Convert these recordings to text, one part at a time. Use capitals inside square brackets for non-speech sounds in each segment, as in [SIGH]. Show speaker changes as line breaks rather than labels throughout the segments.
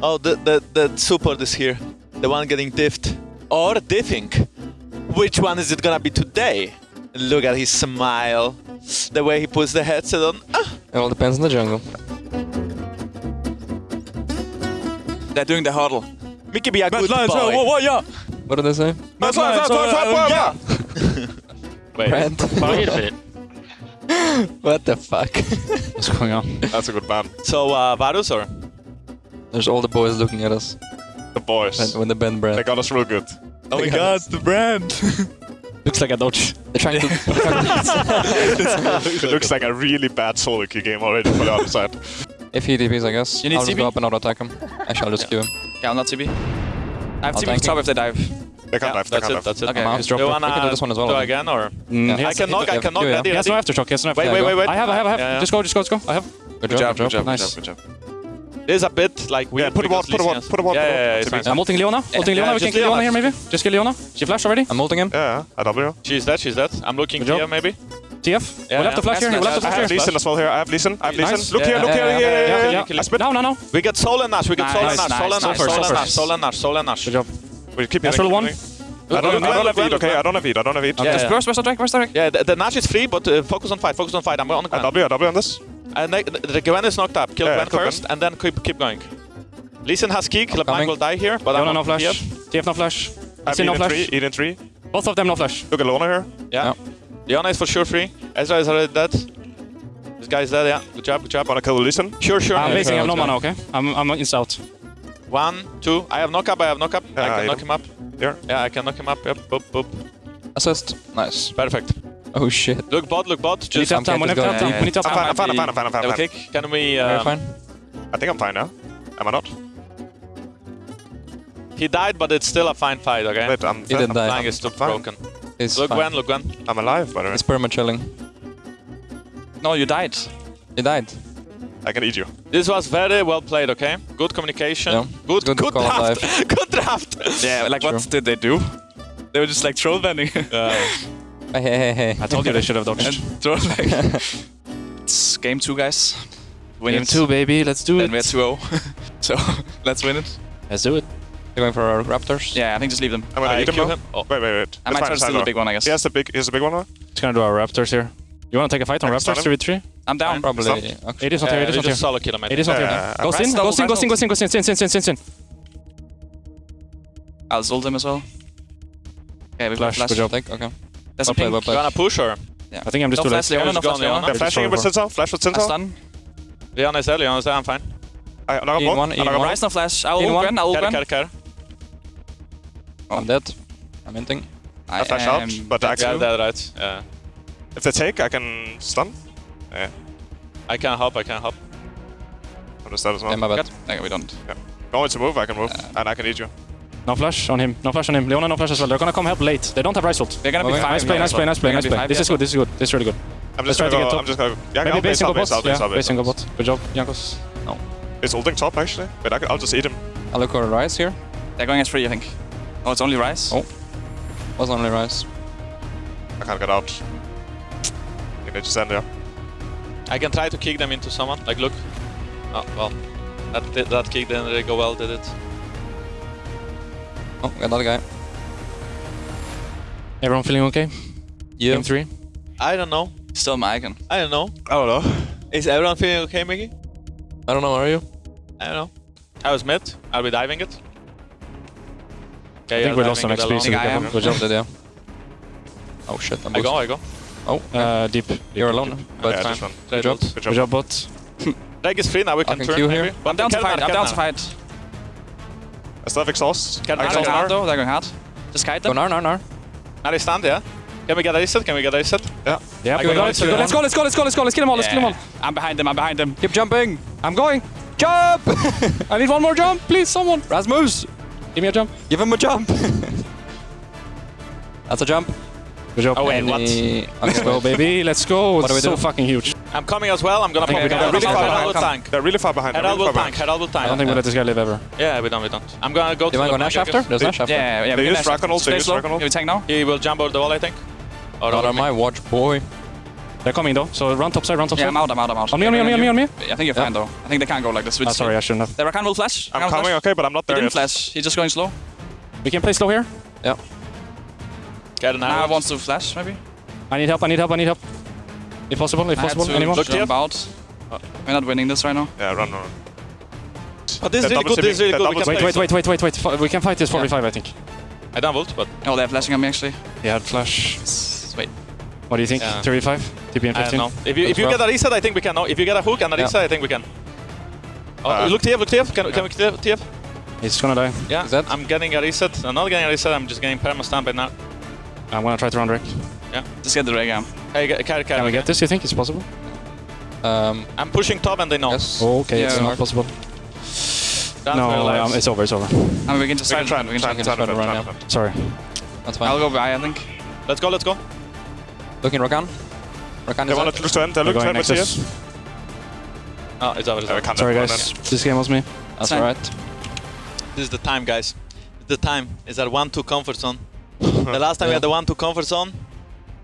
Oh, the, the, the support is here. The one getting diffed. Or diffing. Which one is it gonna be today? Look at his smile. The way he puts the headset on. Ah.
It all depends on the jungle.
They're doing the huddle.
Mickey be a good boy.
whoa, yeah.
What did they say?
That's why, that's why, that's why,
Wait.
Brand. [LAUGHS]
Wait a minute.
what the fuck?
What's going on?
That's a good ban.
So, uh, Varus or?
There's all the boys looking at us
The boys.
when, when the band
They got us real good.
Oh my god,
the brand. [LAUGHS]
Looks like a dodge.
They're trying to. [LAUGHS]
it looks like a really bad solo queue game already for the other side.
if he DPs, I guess.
You need
I'll just
CB?
go up and auto attack him. Actually, I'll just queue him.
Yeah, I'll not TB. I have
I'll
TB
tank
top
him.
if they dive.
They can't
Yeah,
dive, they
that's
can't
it,
dive.
that's it.
Okay,
I'm out.
he's
Do you wanna
We can do this one as well,
go
I think.
again or?
Mm,
I can knock, I can knock
Yeah,
ready,
He has no
ready.
aftershock. He has no
Wait,
aftershock.
wait, wait, wait.
I have, I have, I have.
Yeah, yeah.
Just go, just go, just go. I have.
Good,
Good job,
good
good job, good
Nice.
job, good job.
This a bit like weird.
Yeah, put a ward, put a ward, put a ward,
Yeah,
put
yeah, yeah, it's fine.
I'm ulting Leona. Ulting
Yeah,
Leona. We can kill Leona
Leona.
here, maybe. Just kill Leona. She flashed already.
I'm ulting him.
Yeah, I W.
She's dead, she's dead. I'm looking here maybe.
TF.
Yeah,
we'll have to flash here. We'll have to
nice.
I
flash
have
here.
Lee Sin as well here. I have Lee Sin. I have
Nice.
Lee Sin. Look
Yeah,
here, look
yeah,
here.
yeah,
Yeah,
Yeah,
yeah,
yeah.
yeah. I spit.
No, no, no.
We got Soul and Nash, we got
Nice,
Soul and
nice,
Nash, Soul and Nash,
nice.
Soul and Nash, Soul and Nash, Soul and Nash.
Good job.
We keep
That's
healing,
all one.
I don't, I don't have Eid, okay? I don't have Eid, I don't have Eid.
Yeah,
Where's,
yeah.
where's, where's the drag? Where's the drag?
Yeah, the, the Nash is free, but uh, focus on fight, focus on fight. I'm on the
I
Gwen.
W, I W on this.
And the, the, the Gwen is knocked up. Kill
Yeah,
Gwen
kill Gwen.
first, and then keep, keep going. Lee Sin has Keek, Mine
coming.
will die here, but
Leona
I'm
no
on
flash.
here.
TF no flash.
I have
Sin no flash.
three, Eid in three.
Both of them no flash.
Look at Lona here.
Yeah. Leona is for sure free. Ezra is already dead. This guy is dead, yeah. Good job, good job.
Wanna kill Lee Sin?
Sure, sure.
I'm
Yeah.
basing. I have no mana. Okay. I'm I'm in south.
One, two. I have knock up, I have knock up.
Yeah,
I
I
can knock
don't-
him up.
Here.
Yeah, I can knock him up. Yep, boop, boop.
Assist. Nice.
Perfect.
Oh shit.
Look bot, look bot.
We need
Just
to have time. We need to have time. We need to have
I'm fine, I'm fine, I'm fine, I'm fine, I'm fine.
kick. Can we...
Very
Uh,
fine.
I think I'm fine now. Am I not?
He died, but it's still a fine fight, okay?
Wait, I'm
He didn't die.
Flying is still
fine.
broken.
He's
Look
fine.
Gwen, look Gwen.
I'm alive, by the way.
He's perma chilling.
No, you died.
He died.
I can eat you.
This was very well played, okay? Good communication.
Yeah.
Good,
Good
good,
call
draft. [LAUGHS] good draft.
Yeah, like
True.
what did they do? They were just like troll bending. [LAUGHS]
Hey, hey, hey, hey.
I told you they should have dodged. [LAUGHS]
troll like. it's game two, guys. Win
Game
it.
two, baby. Let's do
Then we're 2-0. so let's win it.
Let's do it.
You're going for our Raptors?
Yeah, I think just leave them.
I'm gonna
I
eat him
him. Oh.
Wait, wait, wait.
I might
fine,
try to steal the big one, I guess.
He has the big, he has the big one now.
Just gonna do our Raptors here. You wanna take a fight on
I
Raptors
stun
3v3?
I'm down.
Probably. Okay.
It is not
Uh,
here. It is not here.
just solo kill him, I
It
think.
is not
Yeah,
here.
I'm
Go
right.
sin, go sin, go sin, go sin, go sin, sin, sin, sin, sin, sin.
I'll ult him as well. Okay, we
Flash,
flash.
good job.
Take, okay.
There's a
Well played,
ping.
well
You
played.
wanna push or?
I think I'm just
No
too
flash
late.
Leona, no
Just
flash
gone,
Leona.
They're
just
flashing
go
with
for-
Sintel. Flash with
I
Sintel.
stun.
Leon is there, Leon is there, I'm fine.
I knock him
In one,
I
in
knock him
one.
Ryze no flash. I'll
In
ult
one.
Gwen, I'll ult
Care,
Gwen.
care, care.
I'm dead. I'm hinting.
I
I flash out,
am-
but
Yeah,
actually,
that right. Yeah.
if they take, I can stun. Yeah,
I can help, I can help.
I'm just dead as
Yeah,
well.
my bad.
Good. Okay, we don't.
No one to move, I can move, and I can eat you.
No flash on him. No flash on him. Leona, no flash as well. They're gonna come help late. They don't have Ryze ult.
They're gonna be
Okay.
five.
Nice play, nice play, nice play, nice play. This is good, this is good. This is really good.
I'm
Let's
just
try
gonna
get top.
I'm just gonna, yeah,
Maybe
I'll
base
base,
and
I'll
go
base,
bot.
I'll base,
Yeah,
I'll base.
base and bot. Good job, Jankos.
Is ulting top actually? Wait, I can, I'll just eat him.
I'll look for a Ryze here.
They're going as free, I think. Oh, it's only Rice?
Oh. Was only Rice.
I can't get out. You need to stand there.
I can try to kick them into someone. Like, look. Oh, well. That, did, that kick didn't really go well, did it?
Oh, got that guy.
Everyone feeling okay?
Yeah.
Game three.
I don't know.
Still my icon.
I don't know.
I don't know.
Is everyone feeling okay, Mickey?
I don't know, are you?
I don't know. I was mid. Are we diving it? Okay,
I think we lost some XP, so
I
be
am.
careful.
Good job. Oh shit, I'm
I go,
boosted.
I go.
Oh,
Uh, deep.
you're alone. But
yeah,
fine.
just one.
Good
job.
Good
Good
job.
job, bot.
Reg [LAUGHS] is free now, we can
can
turn
queue
maybe.
here.
But
I'm down to fight. I'm down to fight.
I still have exhaust.
Can
I
I
They're
exhaust
hard
now.
though. They're going hard. Just kite
Go
them.
nar, nar, nar.
Now they stand, yeah? Can we get a reset? Can we get a reset?
Yeah.
Yeah,
I
we
got
got
it,
it.
so
we got it.
yeah.
Let's go, let's go, let's go, let's go. Let's kill them all, let's kill them all.
I'm behind them. I'm behind them.
Keep jumping.
I'm going.
Jump! [LAUGHS]
I need one more jump, please, someone.
Rasmus!
Give me a jump.
Give him a jump! [LAUGHS] That's a jump.
Good job.
Oh, wait, what? [LAUGHS]
Let's go, baby. Let's go.
What do we
It's so
do?
fucking huge.
I'm coming as well. I'm gonna
Okay,
pop
we
it.
got
Herald
really
will
far
tank,
behind.
Tank.
They're really far behind. They're
Herald
really
will tank,
behind.
Herald will
I don't think we let this guy live ever.
Yeah, we don't, we don't. I'm gonna go to
Do you want to
the
go Nash after?
guess.
There's Nash after.
Yeah, yeah.
They use
can
Dragon ult, they use
slow.
Dragon ult.
Yeah, we tank now.
He will jump over the wall, I think. Or
Not on my watch, boy.
They're coming though, so run top side, run top
Yeah,
side.
I'm out, I'm out, I'm out.
On me, on me, on me, on me, on me.
I think you're fine though. I think they can't go like this. We
Ah,
just-
sorry, I shouldn't have.
The Rakan will flash.
I'm
Rakan will
coming,
flash.
okay, but I'm not
He
there
didn't
yet.
flash. He's just going slow.
We can play slow here. Yeah.
Get an
Now
arrow.
wants to flash maybe.
I need help, I need help, I need help. If possible, if
I
possible,
to
anyone?
Look
jump
here.
out. We're not winning this right now.
Yeah, run, run.
But this is really good. This is really good. We
they're
can
Wait, wait, wait, wait, wait, wait. We can fight this 45, I think.
I don't but
Oh, they're flashing on me actually.
Yeah, flash.
Wait.
What do you think?
Yeah.
35? TP and
I don't know. If you if you
That's
get a reset, I think we can. No, if you get a hook and a
Yeah.
reset, I think we can. Oh,
Uh,
look TF, look TF. Can, can we clear TF?
He's gonna die.
Yeah.
Is that-
I'm getting a reset. I'm not getting a reset. I'm just getting perma stamp right now.
I'm gonna try to run Rick.
Yeah, just get the ray gam.
Hey, get- carry, carry.
Can we get this, you think? It's possible?
Um,
I'm pushing top and they know.
yes.
Okay, it's
Yeah.
not possible.
Down
No,
for your lives.
um, it's over, it's over.
I mean, we can just
We can try and
We can
try
try.
and try
try to
and
run
try
now.
and-
Sorry.
That's
I'll
fine.
go by. I think.
Let's go, let's go.
Looking Rakan. Rakan
They
is
want
out.
to look to end. They're
We're
looking
going
to end with
Nexus.
CS.
Oh, it's over, it's over.
can't
Sorry, guys. This game was me.
That's
Fine.
alright.
This is the time, guys. The time is that 1-2 comfort zone. [LAUGHS] the last time we had the 1-2 comfort zone,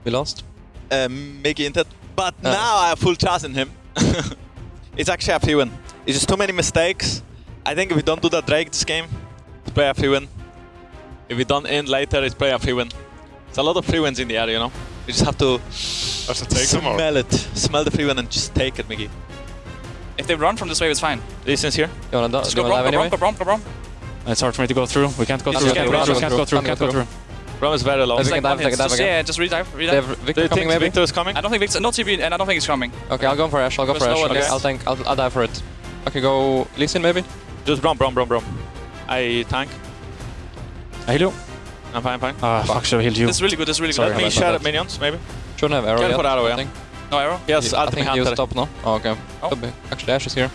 We lost.
um, Mickey entered. But
Yeah.
now I have full trust in him. [LAUGHS] it's actually a free win. It's just too many mistakes. I think if we don't do that Drake this game, it's probably a free win. If we don't end later, it's play a free win. It's a lot of free wins in the air, you know? You just have to
Does it take them
smell it. Smell the free win and just take it, Mickey.
If they run from this wave, it's fine.
Listen's here.
You wanna, do,
Just go
you
Braum,
dive
go Braum,
anyway?
go Braum, go Braum.
It's hard for me to go through. We can't go through.
okay,
Can't
Braum,
go
Braum,
through. Can't go through.
Braum,
Can't go through.
Rom is very low.
Let's
It's like
dive,
one
take dive
Just,
again.
yeah, just redive, redive.
have
Do
Viktor
you
coming
think
maybe?
Viktor is coming?
I don't think Viktor, no TP, and I don't think he's coming.
Okay, I'll go for Ashe. I'll go
Go
for
Ashe.
Okay,
okay.
I'll tank. I'll, I'll dive for it. Okay, go Lee Sin maybe?
Just Braum, Braum, Braum, Braum. I tank.
I heal you.
I'm fine, I'm fine.
Ah, fuck, should have healed you.
This is really good, this is really
Sorry,
Let
good.
me
about
share
that.
minions, maybe.
Shouldn't have arrow
Carry
yet.
put arrow,
I
yeah.
think.
No arrow?
Yes,
I think he
hunter.
used top, no? Oh, ah, okay.
Oh.
Could be. Actually, Ashe is here.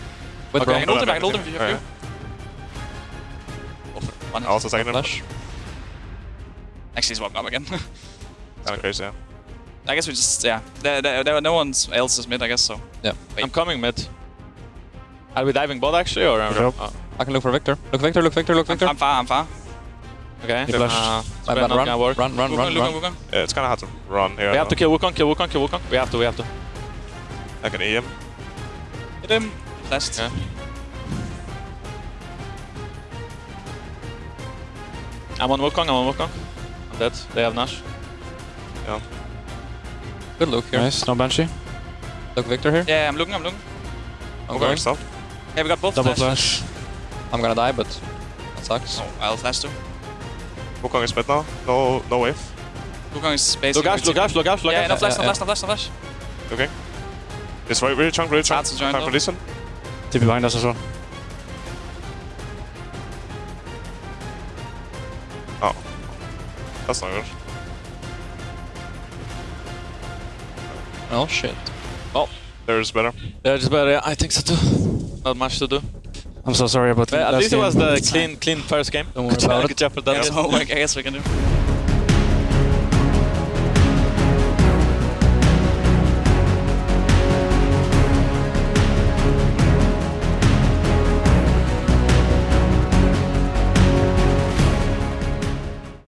With
Okay, I
Braum.
can ult him, I can ult him
anything.
if you
Yeah.
Go. One.
Also second him.
Flash.
Actually, he's walking up again. [LAUGHS]
Kind of crazy, yeah.
I guess we just, yeah. There, there, there, no one else is mid, I guess, so.
Yeah.
Wait.
I'm coming mid. Are we diving bot actually, or?
Uh, yep.
Oh,
I can look for Viktor. Look Viktor, look Viktor, look
I'm,
Viktor.
I'm far, I'm far.
Okay.
He flashed.
Uh, it's
bad, run,
work.
run, run, run,
Wukong,
run.
Wukong, Wukong.
Yeah, it's kind of hard to run here.
We have to
though.
kill Wukong, kill Wukong, kill Wukong. We have to, we have to.
I can E him.
Hit him. Flashed.
Yeah. I'm on Wukong, I'm on Wukong. I'm dead. They have Nash. Yeah.
Good look here.
Nice, no Banshee.
Look Viktor here.
Yeah, I'm looking, I'm looking.
I'm
Okay,
going.
stop.
Yeah, we got both
Double
flashes.
flash.
I'm gonna die, but that sucks.
Oh, I'll flash too.
Wukong is mid now. No, no wave.
Wukong is basically...
Look Ashe, look Ashe, look Ashe, look
Yeah,
Ashe.
no flash, no
yeah,
flash, no flash, no flash.
Okay. It's really, really chunk, really chunk.
Chance to join
Time for listen.
TP behind us as well.
Oh. That's not good.
Oh shit. Oh.
There's better.
Yeah, just better. Yeah, I think so too. Not much to do.
I'm so sorry, about
that. at
last
least it was the clean, clean first game.
Don't worry about
Good job for that.
That's [LAUGHS] all I guess we can do.